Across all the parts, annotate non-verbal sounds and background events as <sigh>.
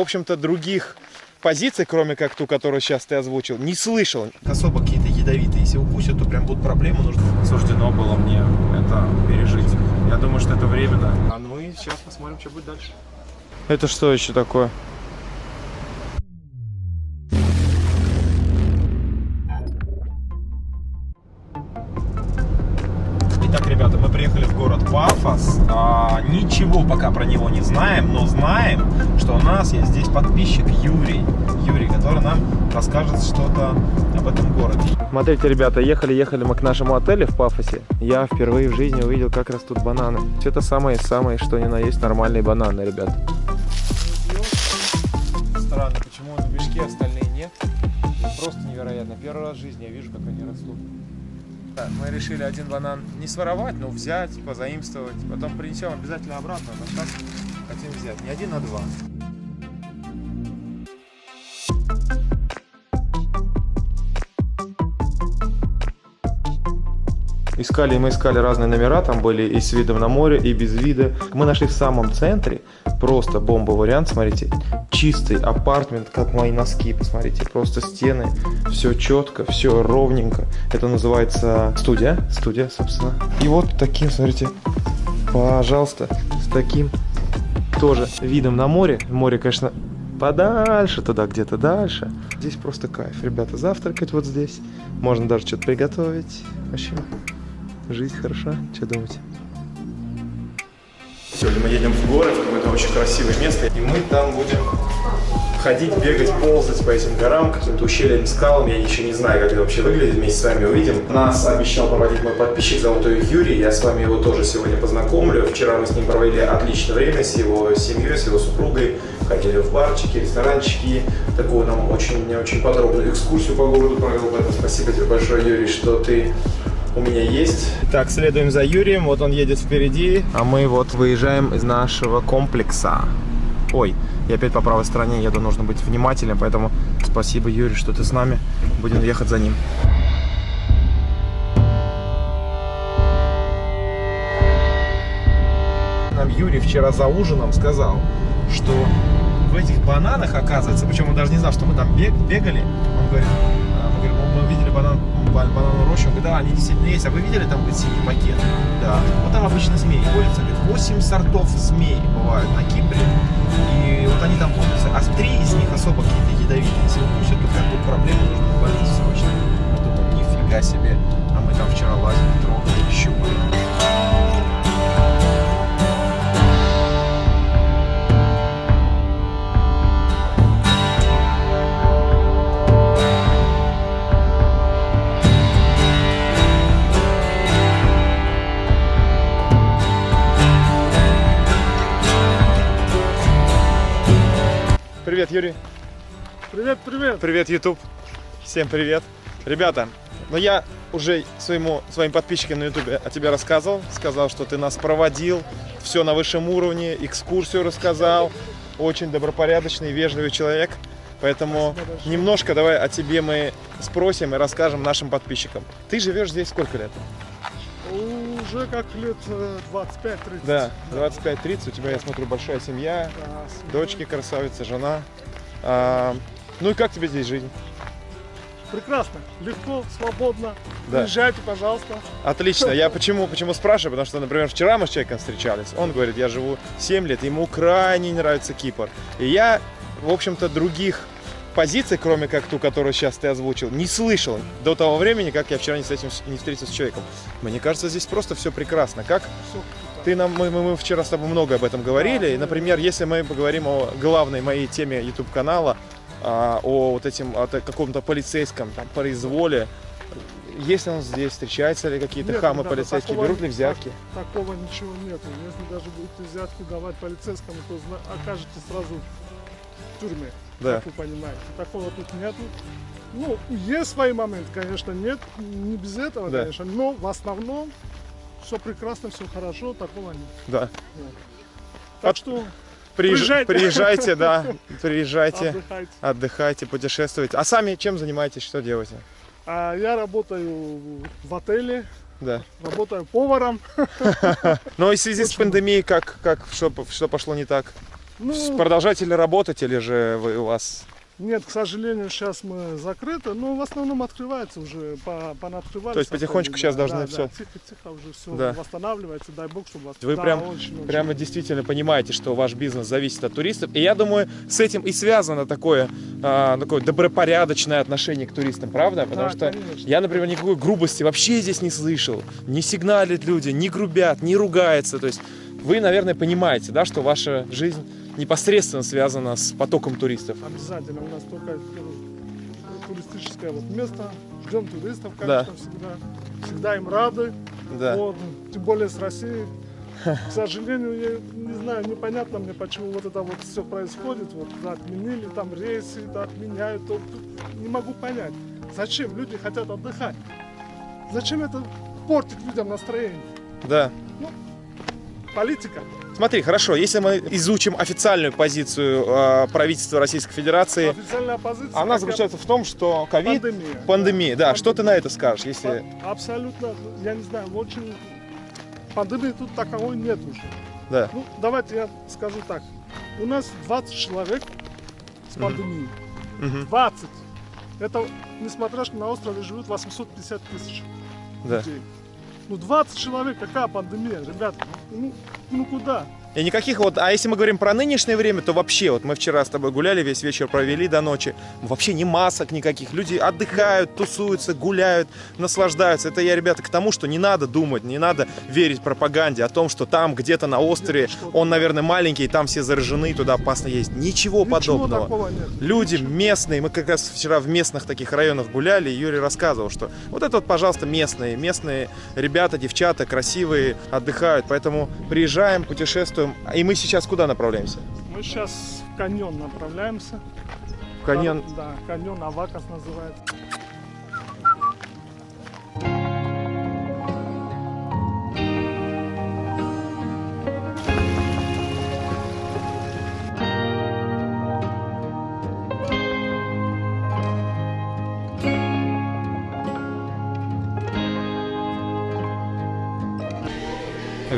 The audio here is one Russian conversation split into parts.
общем-то, других позиций, кроме как ту, которую сейчас ты озвучил, не слышал. Особо какие-то ядовитые. Если укусят, то прям будут проблемы. Нужно... Суждено было мне это пережить. Я думаю, что это временно. А ну и сейчас посмотрим, что будет дальше. Это что еще такое? Ничего пока про него не знаем, но знаем, что у нас есть здесь подписчик Юрий. Юрий, который нам расскажет что-то об этом городе. Смотрите, ребята, ехали-ехали мы к нашему отелю в Пафосе. Я впервые в жизни увидел, как растут бананы. Это самые-самые, что ни на есть, нормальные бананы, ребят. Странно, почему в мешке остальные нет? Просто невероятно. Первый раз в жизни я вижу, как они растут. Мы решили один банан не своровать, но взять, позаимствовать. Потом принесем обязательно обратно, но сейчас хотим взять не один, а два. Искали мы искали разные номера, там были и с видом на море, и без вида. Мы нашли в самом центре, просто бомба вариант, смотрите, чистый апартмент, как мои носки, посмотрите, просто стены, все четко, все ровненько. Это называется студия, студия, собственно. И вот таким, смотрите, пожалуйста, с таким тоже видом на море. Море, конечно, подальше, туда где-то дальше. Здесь просто кайф, ребята, завтракать вот здесь. Можно даже что-то приготовить. Вообще, жизнь хороша, что думаете? Сегодня мы едем в город, в какое-то очень красивое место, и мы там будем ходить, бегать, ползать по этим горам, каким-то ущельям, скалам. Я еще не знаю, как это вообще выглядит, вместе с вами увидим. Нас обещал проводить мой подписчик, его Юрий, я с вами его тоже сегодня познакомлю. Вчера мы с ним провели отличное время, с его семьей, с его супругой. Ходили в барчики, ресторанчики. Такую нам очень-очень подробную экскурсию по городу провел. Поэтому спасибо тебе большое, Юрий, что ты у меня есть. Так, следуем за Юрием, вот он едет впереди, а мы вот выезжаем из нашего комплекса. Ой, я опять по правой стороне еду, нужно быть внимательным, поэтому спасибо, Юрий, что ты с нами. Будем ехать за ним. Нам Юрий вчера за ужином сказал, что в этих бананах, оказывается, причем он даже не знал, что мы там бег, бегали, он говорит, а, мы, говорим, мы видели банан, банановую рощу, он говорит, да, они действительно есть, а вы видели там говорит, синий пакет? Да. Вот там обычно змеи водятся, говорит, 8 сортов змей бывают на Кипре, и вот они там водятся, а три из них особо какие-то ядовитые, если укусят, то как тут проблемы, нужно больницу срочно. Что там, нифига себе, а мы там вчера лазили, Привет, Юрий. Привет, привет. Привет, YouTube. Всем привет. Ребята, ну я уже своему, своим подписчикам на YouTube о тебе рассказывал. Сказал, что ты нас проводил. Все на высшем уровне. Экскурсию рассказал. Очень добропорядочный, вежливый человек. Поэтому немножко давай о тебе мы спросим и расскажем нашим подписчикам. Ты живешь здесь сколько лет? Уже как лет 25-30. Да, 25-30. У тебя, я смотрю, большая семья, Да, семья. дочки красавица, жена. А, ну и как тебе здесь жизнь? Прекрасно, легко, свободно. Да. Приезжайте, пожалуйста. Отлично. Я почему, почему спрашиваю? Потому что, например, вчера мы с человеком встречались. Он говорит, я живу 7 лет, ему крайне нравится Кипр. И я, в общем-то, других позиций, кроме как ту, которую сейчас ты озвучил, не слышал до того времени, как я вчера не, с этим, не встретился с человеком. Мне кажется, здесь просто все прекрасно. Как ты нам, мы, мы, мы вчера с тобой много об этом говорили. И, например, если мы поговорим о главной моей теме YouTube канала, а, о вот этим о каком-то полицейском там, произволе, есть ли он здесь, встречаются ли какие-то Нет, хамы ребята, полицейские, такого- берут ли взятки? Так- такого ничего нету. Если даже будете взятки давать полицейскому, то окажетесь сразу в тюрьме. Да. Как вы понимаете. Такого тут нету. Ну, есть свои моменты, конечно, нет. Не без этого, Да. конечно. Но в основном все прекрасно, все хорошо, такого нет. Да. Так От- что Приезж- Приезжайте. Приезжайте, да, <laughs> приезжайте, отдыхайте. отдыхайте, путешествуйте. А сами чем занимаетесь, что делаете? А я работаю в отеле, Да. работаю поваром. <laughs> Но и в связи с пандемией, как, как что, что пошло не так? Ну, Продолжаете ли работать или же вы, у вас... нет, к сожалению, сейчас мы закрыты, но в основном открывается уже, по, понаоткрывались. То есть потихонечку сейчас да, должны да, всё- да, Тихо-тихо уже все Да. восстанавливается, дай бог, чтобы... Вы да, прям, очень, очень. прямо действительно понимаете, что ваш бизнес зависит от туристов. И я думаю, с этим и связано такое, а, такое добропорядочное отношение к туристам, правда? Потому Да, что конечно. я, например, никакой грубости вообще здесь не слышал. Не сигналят люди, не грубят, не ругаются. То есть вы, наверное, понимаете, да, что ваша жизнь непосредственно связана с потоком туристов. Обязательно. У нас только э, туристическое вот место. Ждем туристов, Да. конечно, всегда. Всегда им рады. Да. Вот, тем более с Россией. К сожалению, я не знаю, непонятно мне, почему вот это вот все происходит. Вот да, отменили там рейсы, да, отменяют. то- не могу понять, зачем люди хотят отдыхать. Зачем это портит людям настроение? Да. Политика. Смотри, хорошо, если мы изучим официальную позицию э, правительства Российской Федерации, оппозиция. она заключается в том, что ковид, Пандемия. пандемия, да, Пандемия. что ты на это скажешь, если... Абсолютно, я не знаю, очень... Пандемии тут таковой нет уже. Да. Ну, давайте я скажу так. У нас 20 человек с пандемией. Мгм. 20. Это, несмотря что на острове живут 850 тысяч Да. людей. Ну, 20 человек, какая пандемия, ребята? Ну, ну куда? И никаких вот, а если мы говорим про нынешнее время, то вообще, вот мы вчера с тобой гуляли, весь вечер провели до ночи, вообще ни масок никаких, люди отдыхают, тусуются, гуляют, наслаждаются. Это я, ребята, к тому, что не надо думать, не надо верить пропаганде о том, что там где-то на острове, он, наверное, маленький, там все заражены, туда опасно ездить. Ничего, Ничего подобного. Люди местные, мы как раз вчера в местных таких районах гуляли, и Юрий рассказывал, что вот это вот, пожалуйста, местные, местные ребята, девчата, красивые, отдыхают, поэтому приезжаем, путешествуем, и мы сейчас куда направляемся? Мы сейчас в каньон направляемся. В каньон. Да, каньон Авакас называется.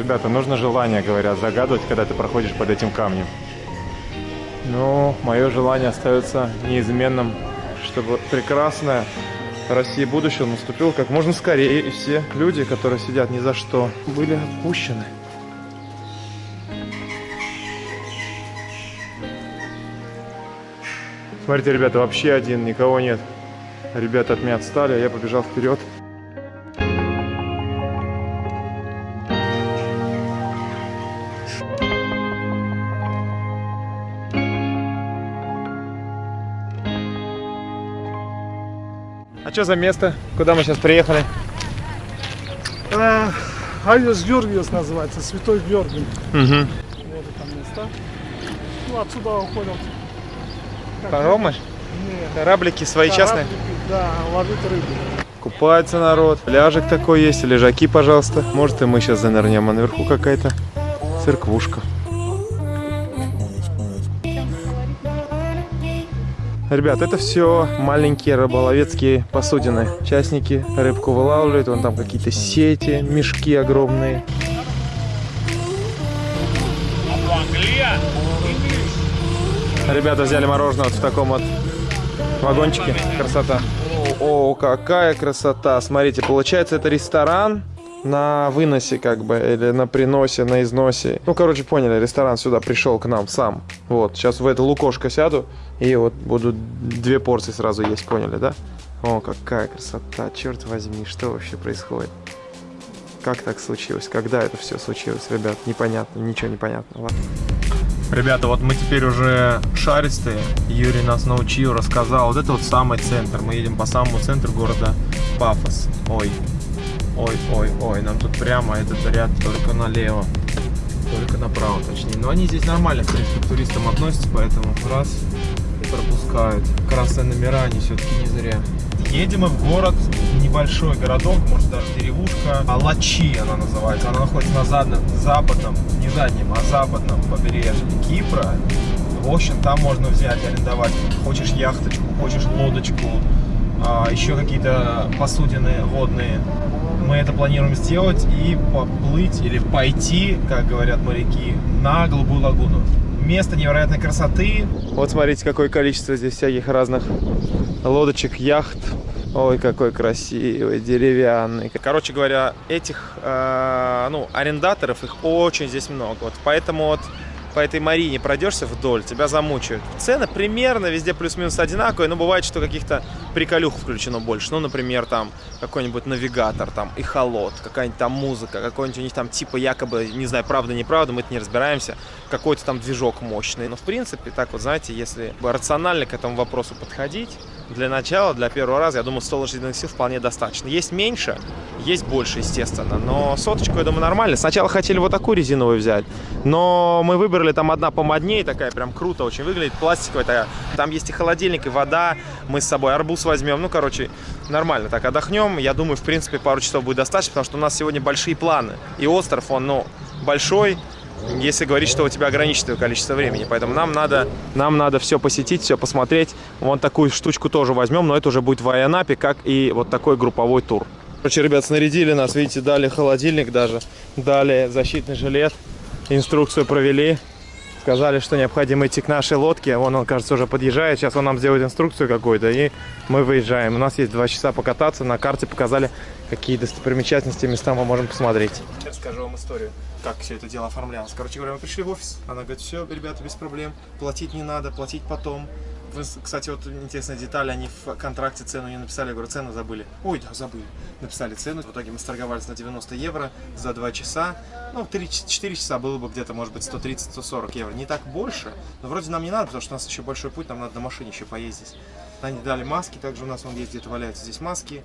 Ребята, нужно желание, говорят, загадывать, когда ты проходишь под этим камнем. Ну, мое желание остается неизменным, чтобы прекрасная Россия будущего наступила как можно скорее, и все люди, которые сидят ни за что, были отпущены. Смотрите, ребята, вообще один, никого нет. Ребята от меня отстали, а я побежал вперед. А что за место? Куда мы сейчас приехали? А, Айос Георгиос называется, Святой Георгий. Угу. Вот это место. Ну, отсюда уходят. Паромы? Нет. Кораблики свои частные? Кораблики, Да, ловить рыбу. Купается народ. Пляжик такой есть, лежаки, пожалуйста. Может и мы сейчас занырнем, а наверху какая-то церквушка. Ребят, это все маленькие рыболовецкие посудины. Частники рыбку вылавливают, вон там какие-то сети, мешки огромные. Ребята взяли мороженое вот в таком вот вагончике. Красота. О, какая красота. Смотрите, получается это ресторан на выносе как бы, или на приносе, на износе. Ну, короче, поняли, ресторан сюда пришел к нам сам. Вот, сейчас в это лукошко сяду, и вот буду две порции сразу есть, поняли, да? О, какая красота, черт возьми, что вообще происходит? Как так случилось? Когда это все случилось, ребят? Непонятно, ничего не понятно. Ладно. Ребята, вот мы теперь уже шаристые. Юрий нас научил, рассказал. Вот это вот самый центр. Мы едем по самому центру города Пафос. Ой, ой, ой, ой. Нам тут прямо этот ряд только налево. Только направо, точнее. Но они здесь нормально, в принципе, к туристам относятся, поэтому раз и пропускают. Красные номера они все-таки не зря. Едем мы в город, небольшой городок, может даже деревушка, Алачи она называется. Она находится на задном, западном, не заднем, а западном побережье Кипра. В общем, там можно взять, арендовать, хочешь яхточку, хочешь лодочку, а, еще какие-то посудины водные. Мы это планируем сделать и поплыть или пойти, как говорят моряки, на Голубую лагуну. Место невероятной красоты. Вот смотрите, какое количество здесь всяких разных лодочек, яхт. Ой, какой красивый, деревянный. Короче говоря, этих, э, ну, арендаторов, их очень здесь много. Вот поэтому вот по этой Марине пройдешься вдоль, тебя замучают. Цены примерно везде плюс-минус одинаковые, но бывает, что каких-то приколюх включено больше. Ну, например, там какой-нибудь навигатор, там, и холод, какая-нибудь там музыка, какой-нибудь у них там типа якобы, не знаю, правда, неправда, мы это не разбираемся, какой-то там движок мощный. Но, в принципе, так вот, знаете, если рационально к этому вопросу подходить, для начала, для первого раза, я думаю, 100 лошадиных сил вполне достаточно. Есть меньше, есть больше, естественно, но соточку, я думаю, нормально. Сначала хотели вот такую резиновую взять, но мы выбрали там одна помоднее, такая прям круто очень выглядит, пластиковая такая. Там есть и холодильник, и вода, мы с собой арбуз возьмем, ну, короче, нормально. Так, отдохнем, я думаю, в принципе, пару часов будет достаточно, потому что у нас сегодня большие планы. И остров, он, ну, большой, если говорить, что у тебя ограниченное количество времени. Поэтому нам надо, нам надо все посетить, все посмотреть. Вон такую штучку тоже возьмем, но это уже будет в Айанапе, как и вот такой групповой тур. Короче, ребят, снарядили нас, видите, дали холодильник даже, дали защитный жилет, инструкцию провели. Сказали, что необходимо идти к нашей лодке. Вон он, кажется, уже подъезжает. Сейчас он нам сделает инструкцию какую-то, и мы выезжаем. У нас есть два часа покататься. На карте показали, какие достопримечательности, места мы можем посмотреть. Сейчас скажу вам историю, как все это дело оформлялось. Короче говоря, мы пришли в офис. Она говорит, все, ребята, без проблем. Платить не надо, платить потом. Вы, кстати, вот интересная деталь, они в контракте цену не написали, я говорю, цену забыли. Ой, да, забыли. Написали цену, в итоге мы сторговались на 90 евро за 2 часа. Ну, 3-4 часа было бы где-то, может быть, 130-140 евро. Не так больше, но вроде нам не надо, потому что у нас еще большой путь, нам надо на машине еще поездить. Они дали маски, также у нас вон есть где-то валяются здесь маски,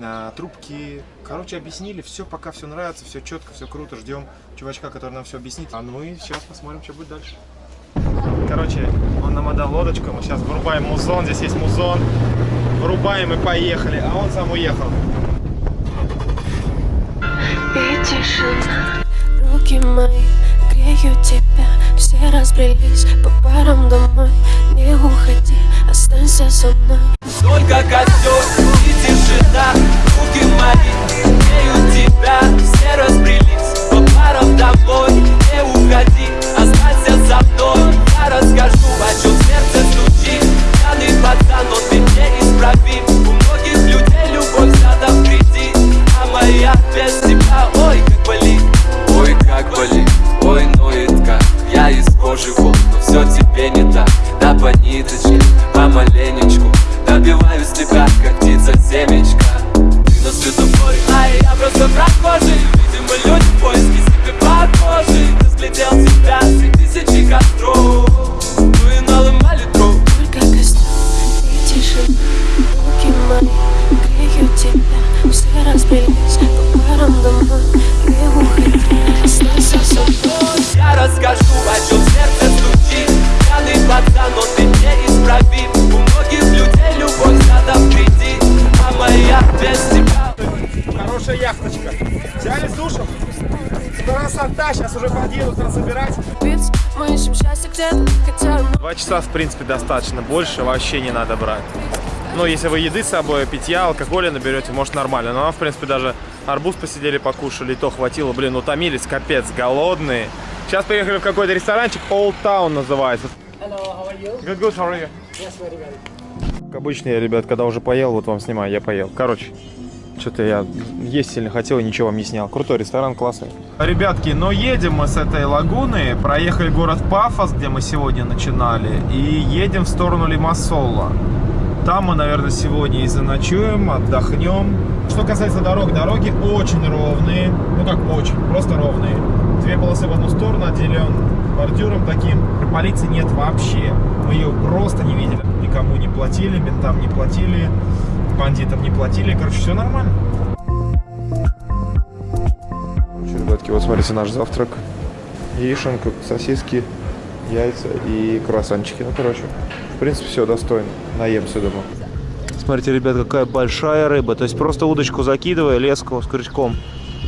а, трубки. Короче, объяснили, все, пока все нравится, все четко, все круто, ждем чувачка, который нам все объяснит. А ну и сейчас посмотрим, что будет дальше. Короче, он нам отдал лодочку, мы сейчас вырубаем музон, здесь есть музон. Вырубаем и поехали, а он сам уехал. И тишина, руки мои греют тебя Все разбрелись по парам домой Не уходи, останься со мной. Только костер и тишина. Руки мои греют тебя. Все разбрелись по парам домой Не уходи, останься со мной Я расскажу, часа, в принципе, достаточно. Больше вообще не надо брать. Ну, если вы еды с собой, питья, алкоголя наберете, может, нормально. Но нам, в принципе, даже арбуз посидели, покушали, и то хватило. Блин, утомились, капец, голодные. Сейчас приехали в какой-то ресторанчик, Old Town называется. Hello, how are you? Good, good, how are you? Yes, very well. Как обычно я, ребят, когда уже поел, вот вам снимаю, я поел. Короче, что-то я есть сильно хотел и ничего вам не снял. Крутой ресторан, классный. Ребятки, но едем мы с этой лагуны, проехали город Пафос, где мы сегодня начинали, и едем в сторону Лимассола. Там мы, наверное, сегодня и заночуем, отдохнем. Что касается дорог, дороги очень ровные, ну как очень, просто ровные. Две полосы в одну сторону, отделен бордюром таким. Полиции нет вообще, мы ее просто не видели. Никому не платили, ментам не платили, бандитам не платили, короче, все нормально. Короче, ребятки, вот смотрите наш завтрак. Яишенка, сосиски, яйца и круассанчики. Ну, короче, в принципе, все достойно. Наемся, думаю. Смотрите, ребят, какая большая рыба. То есть просто удочку закидывая, леску с крючком.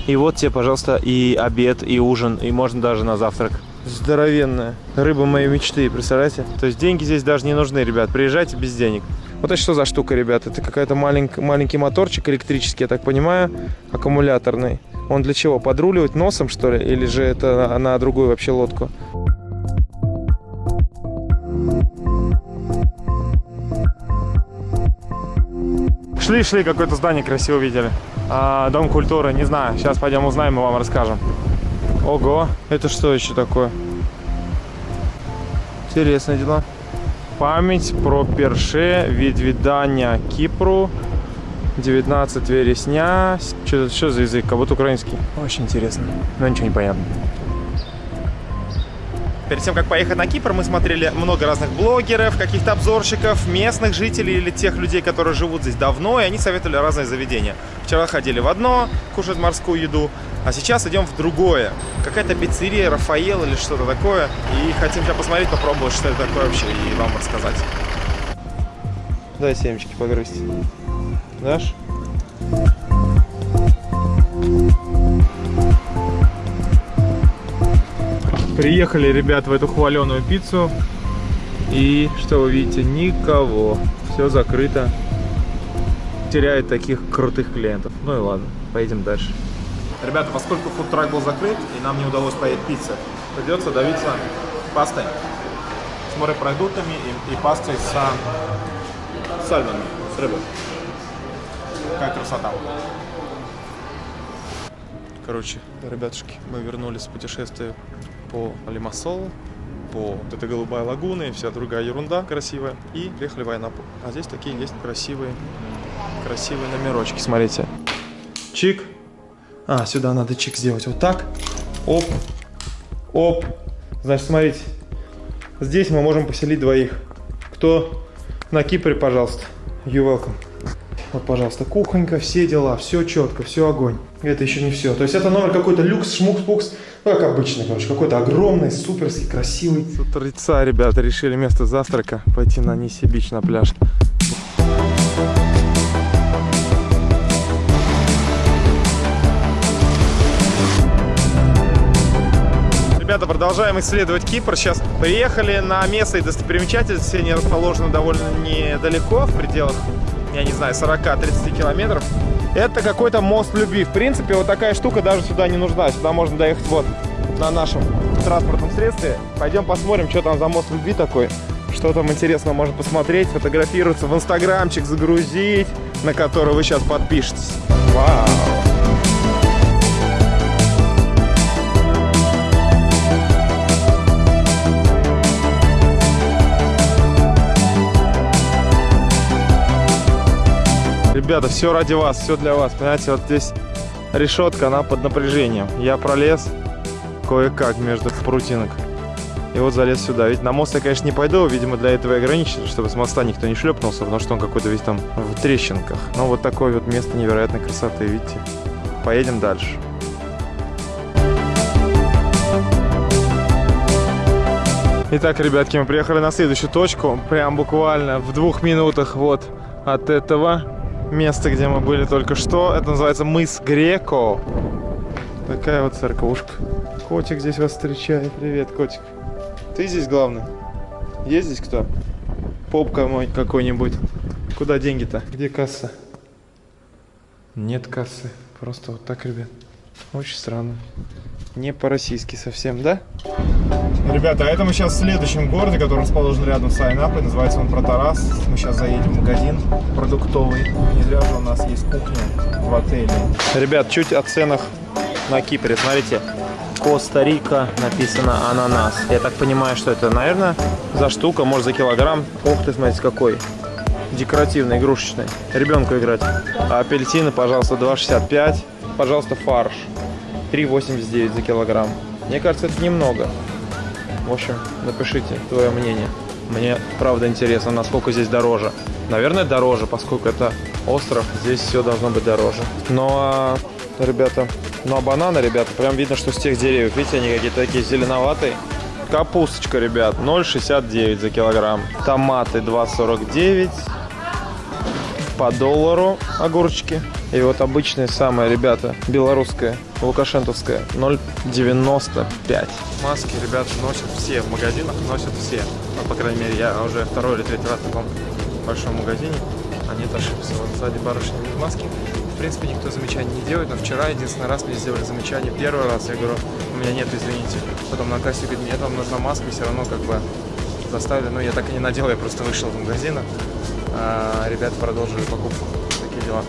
И вот тебе, пожалуйста, и обед, и ужин, и можно даже на завтрак. Здоровенная. Рыба моей мечты, представляете? То есть деньги здесь даже не нужны, ребят. Приезжайте без денег. Вот это что за штука, ребят? Это какой-то маленький, маленький моторчик электрический, я так понимаю, аккумуляторный. Он для чего? Подруливать носом, что ли? Или же это на, на другую вообще лодку? Шли-шли, какое-то здание красиво видели. А, дом культуры, не знаю. Сейчас пойдем узнаем и вам расскажем. Ого, это что еще такое? Интересные дела. Память про перше від віддання Кипру 19 вересня. Что, что за язык? Как будто украинский. Очень интересно. Но ничего не понятно. Перед тем, как поехать на Кипр, мы смотрели много разных блогеров, каких-то обзорщиков, местных жителей или тех людей, которые живут здесь давно, и они советовали разные заведения. Вчера ходили в одно, кушать морскую еду, а сейчас идем в другое. Какая-то пиццерия, Рафаэл или что-то такое. И хотим сейчас посмотреть, попробовать, что это такое вообще, и вам рассказать. Дай семечки погрызть. Дашь? Приехали, ребят, в эту хваленую пиццу. И что вы видите? Никого. Все закрыто. Теряет таких крутых клиентов. Ну и ладно, поедем дальше. Ребята, поскольку фудтрак был закрыт и нам не удалось поесть пиццы, придется давиться пастой с морепродуктами и, и пастой с сальмоном, с рыбой. Какая красота. Короче, ребятушки, мы вернулись с путешествия по Лимассолу, по вот этой голубая лагуна и вся другая ерунда красивая. И приехали в Айнапу. А здесь такие есть красивые, красивые номерочки, смотрите. Чик. А, сюда надо чик сделать вот так. Оп. Оп. Значит, смотрите. Здесь мы можем поселить двоих. Кто на Кипре, пожалуйста. You welcome. Вот, пожалуйста, кухонька, все дела, все четко, все огонь. Это еще не все. То есть это номер какой-то люкс, шмукс, пукс. Ну, как обычно, короче, какой-то огромный, суперский, красивый. С утреца, ребята, решили вместо завтрака пойти на Ниси-Бич на пляж. Ребята, продолжаем исследовать Кипр. Сейчас приехали на место и достопримечательности. Они расположены довольно недалеко, в пределах, я не знаю, 40-30 километров. Это какой-то мост любви. В принципе, вот такая штука даже сюда не нужна. Сюда можно доехать вот на нашем транспортном средстве. Пойдем посмотрим, что там за мост любви такой. Что там интересного можно посмотреть, фотографироваться, в инстаграмчик загрузить, на который вы сейчас подпишетесь. Вау! Ребята, все ради вас, все для вас. Понимаете, вот здесь решетка, она под напряжением. Я пролез кое-как между прутинок. И вот залез сюда. Ведь на мост я, конечно, не пойду. Видимо, для этого и ограничено, чтобы с моста никто не шлепнулся, потому что он какой-то весь там в трещинках. Но вот такое вот место невероятной красоты, видите. Поедем дальше. Итак, ребятки, мы приехали на следующую точку. Прям буквально в двух минутах вот от этого места, где мы были только что. Это называется мыс Греко. Такая вот церковушка. Котик здесь вас встречает. Привет, котик. Ты здесь главный? Есть здесь кто? Попка мой какой-нибудь. Куда деньги-то? Где касса? Нет кассы. Просто вот так, ребят. Очень странно. Не по-российски совсем, да? Ребята, а это мы сейчас в следующем городе, который расположен рядом с Айнапой. Называется он Протарас. Мы сейчас заедем в магазин продуктовый. Не зря же у нас есть кухня в отеле. Ребят, чуть о ценах на Кипре. Смотрите, Коста-Рика написано ананас. Я так понимаю, что это, наверное, за штука, может за килограмм. Ох ты, смотрите, какой. Декоративный, игрушечный. Ребенку играть. А апельсины, пожалуйста, 2,65. Пожалуйста, фарш. 3,89 за килограмм. Мне кажется, это немного. В общем, напишите твое мнение. Мне правда интересно, насколько здесь дороже. Наверное, дороже, поскольку это остров, здесь все должно быть дороже. Но, ребята, ну а бананы, ребята, прям видно, что с тех деревьев, видите, они какие-то такие зеленоватые. Капусточка, ребят, 0,69 за килограмм. Томаты 2,49 по доллару огурчики. И вот обычные самые, ребята, белорусская, лукашентовская, 0,95. Маски, ребята, носят все в магазинах, носят все. Ну, по крайней мере, я уже второй или третий раз в таком большом магазине. Нет, ошибся. Вот сзади барышня без маски. В принципе, никто замечаний не делает, но вчера единственный раз мне сделали замечание. Первый раз я говорю, у меня нет, извините. Потом на кассе говорит, мне там нужна маска, и все равно как бы заставили. Но я так и не надел, я просто вышел из магазина. А ребята продолжили покупку. Такие дела.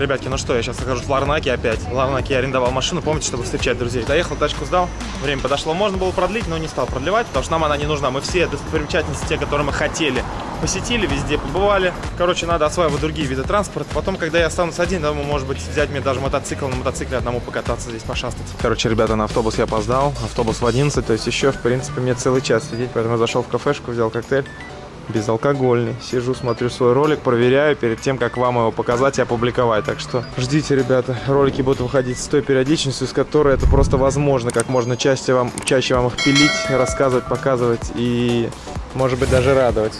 Ребятки, ну что, я сейчас нахожусь в Ларнаке опять. В Ларнаке я арендовал машину, помните, чтобы встречать друзей. Доехал, тачку сдал, время подошло. Можно было продлить, но не стал продлевать, потому что нам она не нужна. Мы все достопримечательности, те, которые мы хотели, посетили, везде побывали. Короче, надо осваивать другие виды транспорта. Потом, когда я останусь один, думаю, может быть, взять мне даже мотоцикл, на мотоцикле одному покататься здесь, пошастать. Короче, ребята, на автобус я опоздал. Автобус в 11, то есть еще, в принципе, мне целый час сидеть. Поэтому я зашел в кафешку, взял коктейль безалкогольный. Сижу, смотрю свой ролик, проверяю перед тем, как вам его показать и опубликовать. Так что ждите, ребята. Ролики будут выходить с той периодичностью, с которой это просто возможно. Как можно чаще вам, чаще вам их пилить, рассказывать, показывать и, может быть, даже радовать.